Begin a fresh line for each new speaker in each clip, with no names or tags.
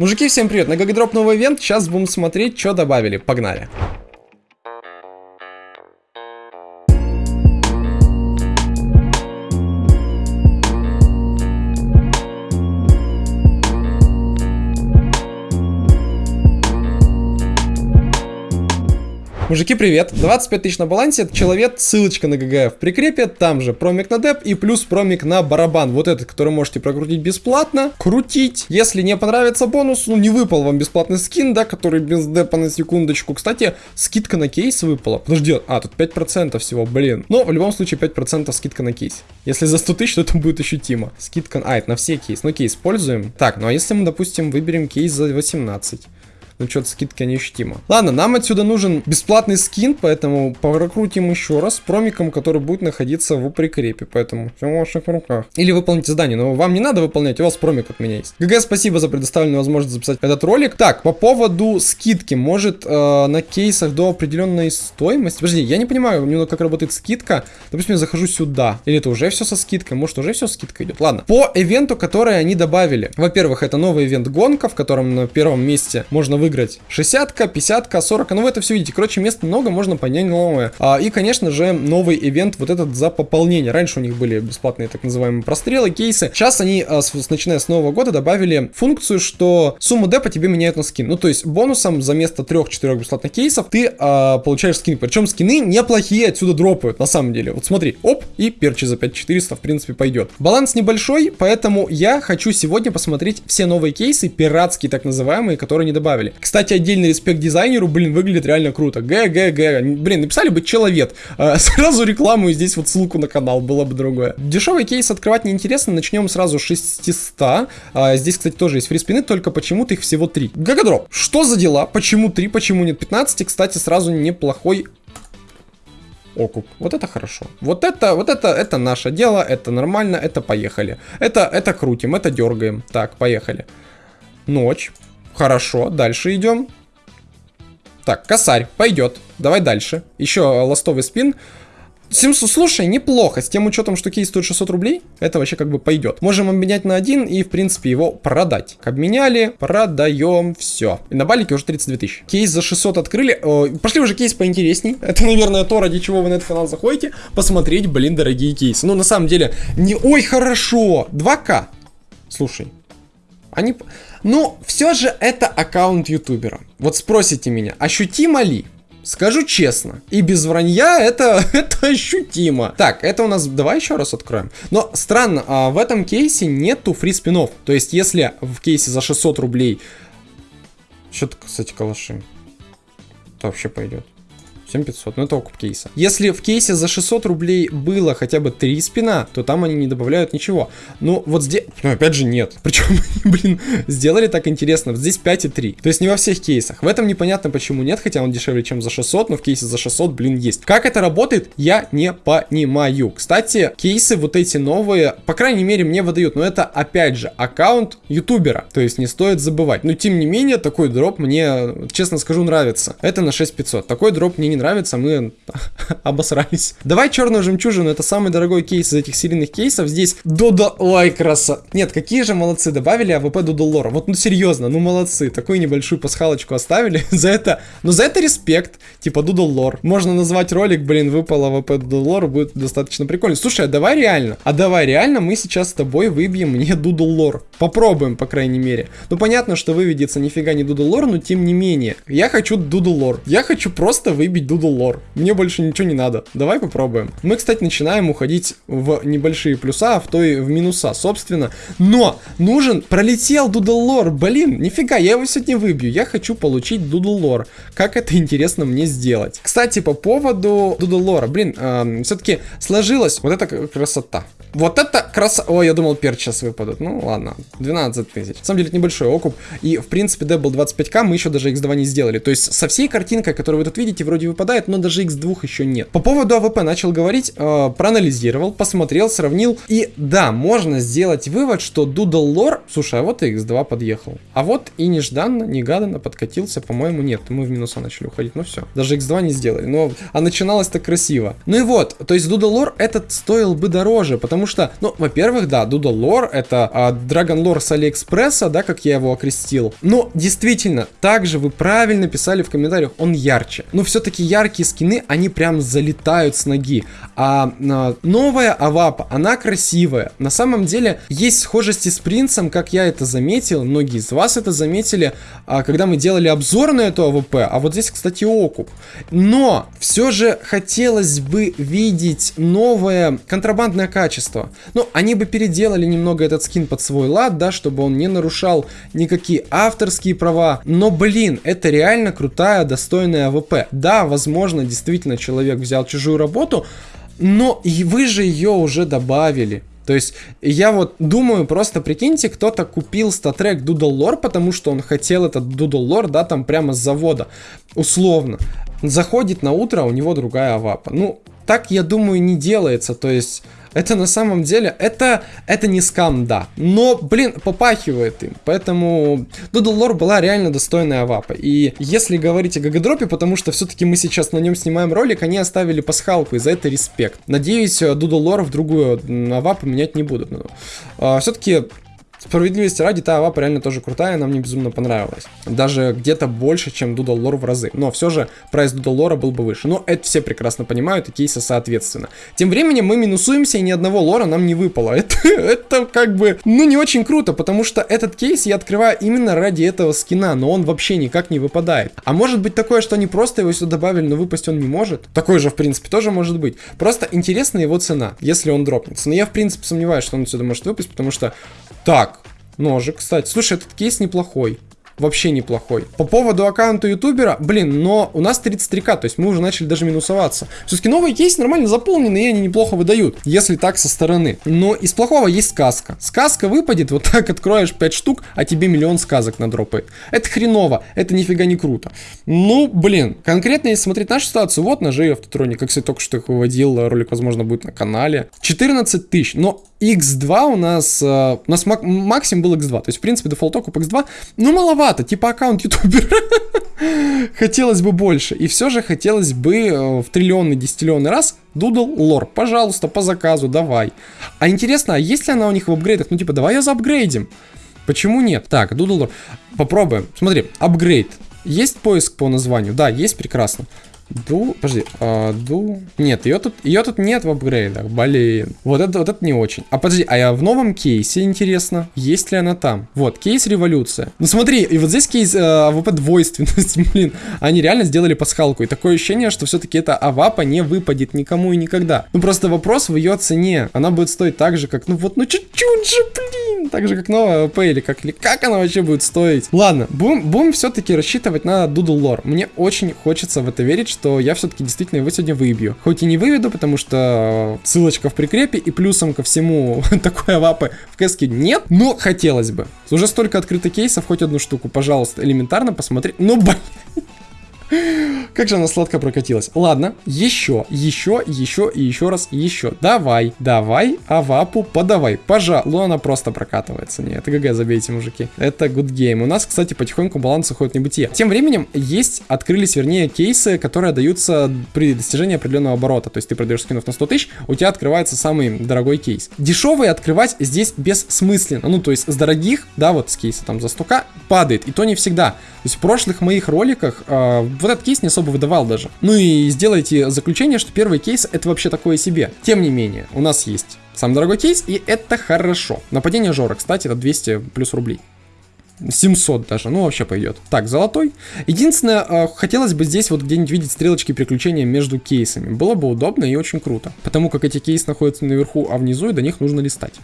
Мужики, всем привет! На GGDrop новый ивент, сейчас будем смотреть, что добавили. Погнали! Мужики, привет! 25 тысяч на балансе, человек, ссылочка на GG в прикрепе, там же промик на деп и плюс промик на барабан. Вот этот, который можете прокрутить бесплатно, крутить. Если не понравится бонус, ну не выпал вам бесплатный скин, да, который без депа на секундочку. Кстати, скидка на кейс выпала. Подожди, а, тут 5% всего, блин. Но в любом случае 5% скидка на кейс. Если за 100 тысяч, то это будет ощутимо. Скидка, а, это на все кейс. Ну, кейс используем. Так, ну а если мы, допустим, выберем кейс за 18? Ну что-то скидка неощутима. Ладно, нам отсюда нужен бесплатный скин, поэтому прокрутим еще раз промиком, который будет находиться в прикрепе, поэтому все в ваших руках. Или выполните задание, но вам не надо выполнять, у вас промик от меня есть. ГГ, спасибо за предоставленную возможность записать этот ролик. Так, по поводу скидки, может э, на кейсах до определенной стоимости, подожди, я не понимаю, немного как работает скидка, допустим, я захожу сюда, или это уже все со скидкой, может уже все скидка идет, ладно. По ивенту, который они добавили, во-первых, это новый ивент гонка, в котором на первом месте можно выиграть выиграть. 60-ка, 50-ка, 40 ну вы это все видите. Короче, мест много, можно понять новое. А, и, конечно же, новый ивент вот этот за пополнение. Раньше у них были бесплатные так называемые прострелы, кейсы. Сейчас они, а, с, начиная с нового года, добавили функцию, что сумму депа тебе меняют на скин. Ну, то есть бонусом за место 3-4 бесплатных кейсов ты а, получаешь скин. Причем скины неплохие отсюда дропают, на самом деле. Вот смотри, оп, и перчи за 5400, в принципе, пойдет. Баланс небольшой, поэтому я хочу сегодня посмотреть все новые кейсы, пиратские так называемые, которые не добавили. Кстати, отдельный респект дизайнеру, блин, выглядит реально круто. Г, Г, Г. Блин, написали бы человек. А, сразу рекламу и здесь вот ссылку на канал, было бы другое. Дешевый кейс открывать неинтересно, начнем сразу с 600. А, здесь, кстати, тоже есть фриспины, только почему-то их всего 3. Гагадроп, что за дела? Почему 3, почему нет 15? Кстати, сразу неплохой окуп. Вот это хорошо. Вот это, вот это, это наше дело, это нормально, это поехали. Это, это крутим, это дергаем. Так, поехали. Ночь. Хорошо, дальше идем. Так, косарь, пойдет. Давай дальше. Еще ластовый спин. 700, слушай, неплохо. С тем учетом, что кейс стоит 600 рублей, это вообще как бы пойдет. Можем обменять на один и, в принципе, его продать. Обменяли, продаем, все. И на балике уже 32 тысячи. Кейс за 600 открыли. О, пошли уже кейс поинтересней. Это, наверное, то, ради чего вы на этот канал заходите. Посмотреть, блин, дорогие кейсы. Ну, на самом деле, не... Ой, хорошо. 2К. Слушай, они... Ну, все же это аккаунт ютубера. Вот спросите меня, ощутимо ли? Скажу честно, и без вранья это, это ощутимо. Так, это у нас, давай еще раз откроем. Но странно, а в этом кейсе нету фри спинов. То есть, если в кейсе за 600 рублей... Что-то, кстати, калаши. То вообще пойдет. 7500, ну это окуп кейса. Если в кейсе за 600 рублей было хотя бы 3 спина, то там они не добавляют ничего. Ну вот здесь, ну опять же нет. Причем, блин, сделали так интересно. Здесь 5 и 3. То есть не во всех кейсах. В этом непонятно почему нет, хотя он дешевле, чем за 600, но в кейсе за 600, блин, есть. Как это работает, я не понимаю. Кстати, кейсы вот эти новые, по крайней мере, мне выдают, но это опять же аккаунт ютубера. То есть не стоит забывать. Но тем не менее, такой дроп мне, честно скажу, нравится. Это на 6500. Такой дроп мне не нравится, мы обосрались. Давай черную жемчужину, это самый дорогой кейс из этих серийных кейсов. Здесь Doodle... Ой, краса. Нет, какие же молодцы, добавили АВП Doodle Lore а. Вот, ну серьезно, ну молодцы. Такую небольшую пасхалочку оставили. за это, ну за это респект. Типа Doodle Lore. Можно назвать ролик, блин, выпал АВП Doodle Lore, будет достаточно прикольно. Слушай, а давай реально, а давай реально мы сейчас с тобой выбьем мне Doodle Lore. Попробуем, по крайней мере. Ну понятно, что выведется нифига не Doodle Lore, но тем не менее. Я хочу Doodle Lore. Я хочу просто выбить Doodle Lore. Мне больше ничего не надо. Давай попробуем. Мы, кстати, начинаем уходить в небольшие плюса, а в то и в минуса, собственно. Но нужен, пролетел Doodle Lore. Блин, нифига, я его сегодня выбью. Я хочу получить Doodle Lore. Как это интересно мне сделать? Кстати, по поводу Doodle Lore а. Блин, э, все-таки сложилась вот эта красота. Вот это красота. Ой, я думал, перч сейчас выпадут. Ну, ладно. 12 тысяч. На самом деле, это небольшой окуп. И, в принципе, Деп был 25к мы еще даже x2 не сделали. То есть, со всей картинкой, которую вы тут видите, вроде выпадает, но даже x2 еще нет. По поводу АВП начал говорить, э, проанализировал, посмотрел, сравнил. И да, можно сделать вывод, что Doodle Lore... Слушай, а вот и x2 подъехал. А вот и нежданно, негаданно подкатился, по-моему, нет. Мы в минуса начали уходить, ну все. Даже x2 не сделали. Но, а начиналось так красиво. Ну и вот, то есть Doodle Lore этот стоил бы дороже, потому что, ну, во-первых, да, Doodle Lore это а, Dragon Lore с Алиэкспресса, да, как я его окрестил. Но действительно, также вы правильно писали в комментариях, он ярче. Но все-таки яркие скины, они прям залетают с ноги. А, а новая Авапа, она красивая. На самом деле, есть схожести с принцем, как я это заметил, многие из вас это заметили, а, когда мы делали обзор на эту АВП, а вот здесь, кстати, окуп. Но все же хотелось бы видеть новое контрабандное качество. Ну, они бы переделали немного этот скин под свой лад, да, чтобы он не нарушал никакие авторские права. Но, блин, это реально крутая, достойная АВП. Да, возможно, действительно человек взял чужую работу, но и вы же ее уже добавили. То есть я вот думаю, просто прикиньте, кто-то купил StatTrak Doodle Lore, потому что он хотел этот Doodle Lore, да, там прямо с завода, условно. Заходит на утро, а у него другая авапа. Ну, так, я думаю, не делается, то есть это на самом деле, это, это не скам, да. Но, блин, попахивает им. Поэтому Doodle Lore была реально достойная авапа. И если говорить о гагадропе, потому что все-таки мы сейчас на нем снимаем ролик, они оставили пасхалку, и за это респект. Надеюсь, Doodle Lore в другую авапу менять не будут. Но, а, все-таки Справедливости ради, та авапа реально тоже крутая, она мне безумно понравилась. Даже где-то больше, чем Doodle Lore в разы. Но все же прайс Doodle Lore был бы выше. Но это все прекрасно понимают, и кейсы соответственно. Тем временем мы минусуемся, и ни одного лора нам не выпало. Это, это как бы, ну, не очень круто, потому что этот кейс я открываю именно ради этого скина, но он вообще никак не выпадает. А может быть такое, что они просто его сюда добавили, но выпасть он не может? Такое же, в принципе, тоже может быть. Просто интересна его цена, если он дропнется. Но я, в принципе, сомневаюсь, что он сюда может выпасть, потому что... Так, ножик, кстати. Слушай, этот кейс неплохой вообще неплохой. По поводу аккаунта ютубера, блин, но у нас 33к, то есть мы уже начали даже минусоваться. Все-таки новые кейсы нормально заполнены, и они неплохо выдают, если так со стороны. Но из плохого есть сказка. Сказка выпадет, вот так откроешь 5 штук, а тебе миллион сказок на дропы. Это хреново, это нифига не круто. Ну, блин, конкретно если смотреть нашу ситуацию, вот ножи автотроник, как я только что их выводил, ролик, возможно, будет на канале. 14 тысяч, но X2 у нас, э, у нас мак максимум был X2, то есть, в принципе, дефолт окуп X2, ну, маловато, типа аккаунт ютубера. хотелось бы больше, и все же хотелось бы э, в триллионный, десятиллионный раз Doodle Lore, пожалуйста, по заказу, давай. А интересно, а есть ли она у них в апгрейдах? Ну, типа, давай ее заапгрейдим. Почему нет? Так, Doodle Lore, попробуем. Смотри, апгрейд. Есть поиск по названию? Да, есть, прекрасно. Ду, подожди, а, ду, нет, ее тут, ее тут нет в апгрейдах, блин, вот это, вот это не очень. А подожди, а я в новом кейсе, интересно, есть ли она там? Вот, кейс революция. Ну смотри, и вот здесь кейс э, AWP двойственность, блин, они реально сделали пасхалку, и такое ощущение, что все-таки эта АВАПа не выпадет никому и никогда. Ну просто вопрос в ее цене, она будет стоить так же, как, ну вот, ну чуть-чуть же, блин, так же, как новая AWP, или как, или как она вообще будет стоить? Ладно, будем, будем все-таки рассчитывать на Doodle Lore. Мне очень хочется в это верить, что я все-таки действительно его сегодня выбью. Хоть и не выведу, потому что ссылочка в прикрепе, и плюсом ко всему такой авапы в кэске нет, но хотелось бы. Уже столько открытых кейсов, хоть одну штуку, пожалуйста, элементарно посмотри. Ну, блин. Как же она сладко прокатилась. Ладно, еще, еще, еще и еще раз, еще. Давай, давай, авапу подавай. Пожалуй, она просто прокатывается. Не, это ГГ, забейте, мужики. Это good game. У нас, кстати, потихоньку баланс уходит в небытие. Тем временем есть, открылись, вернее, кейсы, которые даются при достижении определенного оборота. То есть ты продаешь скинов на 100 тысяч, у тебя открывается самый дорогой кейс. Дешевый открывать здесь бессмысленно. Ну, то есть с дорогих, да, вот с кейса там за 100к падает. И то не всегда. То есть в прошлых моих роликах э, вот этот кейс не особо выдавал даже. Ну и сделайте заключение, что первый кейс это вообще такое себе. Тем не менее, у нас есть самый дорогой кейс, и это хорошо. Нападение Жора, кстати, это 200 плюс рублей. 700 даже, ну вообще пойдет. Так, золотой. Единственное, э, хотелось бы здесь вот где-нибудь видеть стрелочки переключения между кейсами. Было бы удобно и очень круто. Потому как эти кейсы находятся наверху, а внизу и до них нужно листать.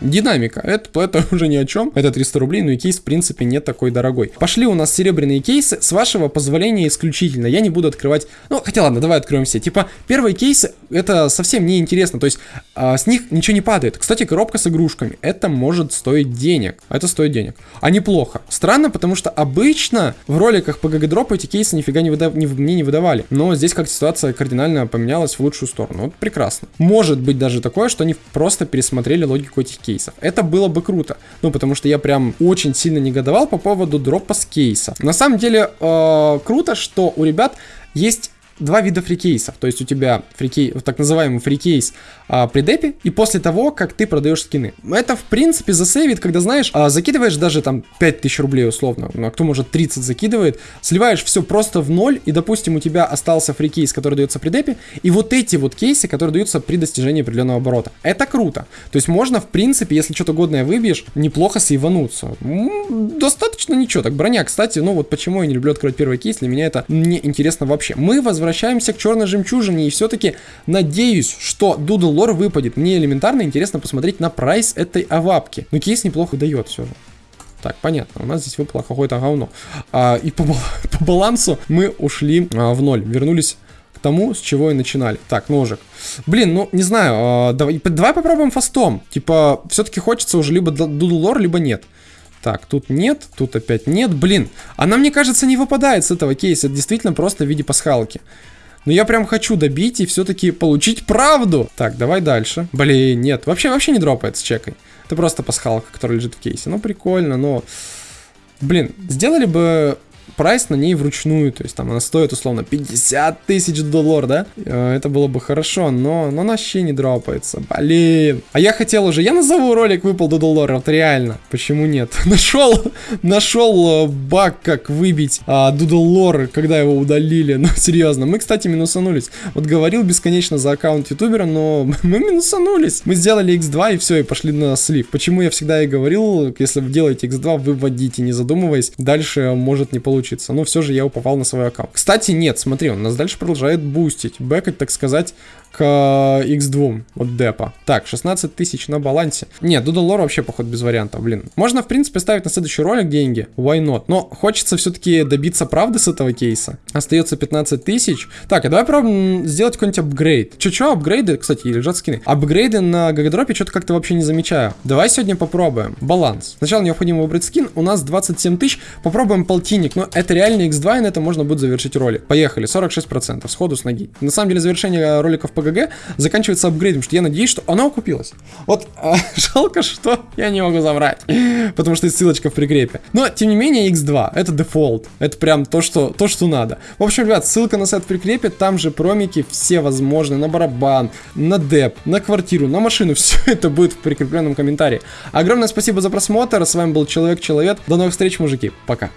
Динамика, это, это уже ни о чем, это 300 рублей, но и кейс в принципе не такой дорогой. Пошли у нас серебряные кейсы, с вашего позволения исключительно, я не буду открывать, ну хотя ладно, давай откроем все. Типа первые кейсы, это совсем не интересно, то есть а, с них ничего не падает. Кстати, коробка с игрушками, это может стоить денег, это стоит денег, а неплохо. Странно, потому что обычно в роликах по гагадропу эти кейсы нифига не, выдав... не, мне не выдавали, но здесь как ситуация кардинально поменялась в лучшую сторону, вот прекрасно. Может быть даже такое, что они просто пересмотрели логику этих кейсов кейсов. Это было бы круто. Ну, потому что я прям очень сильно негодовал по поводу дропа с кейсов. На самом деле, э, круто, что у ребят есть два вида фрикейсов. То есть у тебя фрикей, так называемый фрикейс а, при депе и после того, как ты продаешь скины. Это, в принципе, засейвит, когда, знаешь, а, закидываешь даже там 5000 рублей условно, ну, а кто может 30 закидывает, сливаешь все просто в ноль, и, допустим, у тебя остался фрикейс, который дается при депе, и вот эти вот кейсы, которые даются при достижении определенного оборота. Это круто. То есть можно, в принципе, если что-то годное выбьешь, неплохо сейвануться. Достаточно ничего. Так, броня, кстати, ну вот почему я не люблю открывать первый кейс, для меня это не интересно вообще. Мы возвращаемся к черной жемчужине, и все-таки надеюсь, что Doodle Lore выпадет. Мне элементарно интересно посмотреть на прайс этой авапки. Но кейс неплохо дает все же. Так, понятно, у нас здесь выпало какое-то говно. А, и по, по балансу мы ушли а, в ноль, вернулись к тому, с чего и начинали. Так, ножик. Блин, ну, не знаю, а, давай, давай попробуем фастом. Типа, все-таки хочется уже либо дудлор, либо нет. Так, тут нет, тут опять нет. Блин, она, мне кажется, не выпадает с этого кейса. Это действительно просто в виде пасхалки. Но я прям хочу добить и все-таки получить правду. Так, давай дальше. Блин, нет, вообще, вообще не дропает с чекой. Это просто пасхалка, которая лежит в кейсе. Ну, прикольно, но... Блин, сделали бы прайс на ней вручную, то есть там она стоит условно 50 тысяч долларов, да? Э, это было бы хорошо, но, но она вообще не дропается, блин. А я хотел уже, я назову ролик выпал Doodle Lore, вот реально, почему нет? Нашел, нашел э, баг, как выбить а, Doodle когда его удалили, ну серьезно. Мы, кстати, минусанулись. Вот говорил бесконечно за аккаунт ютубера, но мы минусанулись. Мы сделали x2 и все, и пошли на слив. Почему я всегда и говорил, если вы делаете x2, выводите, не задумываясь, дальше может не получиться получиться. Но все же я уповал на свой аккаунт. Кстати, нет, смотри, он нас дальше продолжает бустить, бэкать, так сказать, к x2 от депа. Так, 16 тысяч на балансе. Нет, Lore вообще, походу, без вариантов, блин. Можно, в принципе, ставить на следующий ролик деньги, why not? Но хочется все-таки добиться правды с этого кейса. Остается 15 тысяч. Так, а давай попробуем сделать какой-нибудь апгрейд. Че-че, апгрейды, кстати, лежат скины. Апгрейды на гагадропе что-то как-то вообще не замечаю. Давай сегодня попробуем. Баланс. Сначала необходимо выбрать скин. У нас 27 тысяч. Попробуем полтинник. Но это реально x2, и на это можно будет завершить ролик. Поехали, 46%, сходу с ноги. На самом деле, завершение роликов по ГГ заканчивается апгрейдом, что я надеюсь, что она окупилась. Вот а, жалко, что я не могу забрать, потому что есть ссылочка в прикрепе. Но, тем не менее, x2, это дефолт, это прям то, что, то, что надо. В общем, ребят, ссылка на сайт в прикрепе, там же промики все возможные, на барабан, на деп, на квартиру, на машину, все это будет в прикрепленном комментарии. Огромное спасибо за просмотр, с вами был Человек-Человек, до новых встреч, мужики, пока.